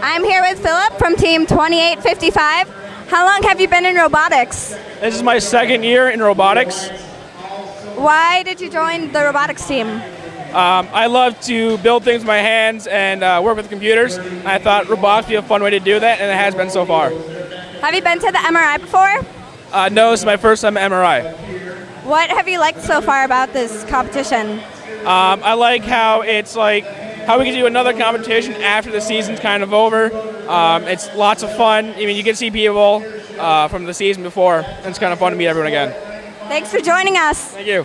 I'm here with Philip from Team 2855. How long have you been in robotics? This is my second year in robotics. Why did you join the robotics team? Um, I love to build things with my hands and uh, work with computers. I thought robotics would be a fun way to do that, and it has been so far. Have you been to the MRI before? Uh, no, this is my first time at MRI. What have you liked so far about this competition? Um, I like how it's like how we can do another competition after the season's kind of over. Um, it's lots of fun. I mean, you can see people uh, from the season before, and it's kind of fun to meet everyone again. Thanks for joining us. Thank you.